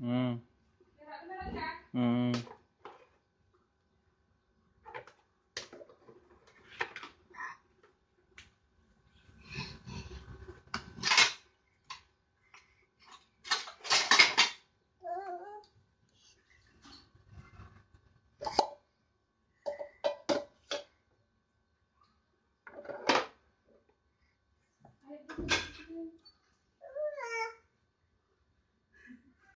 嗯嗯。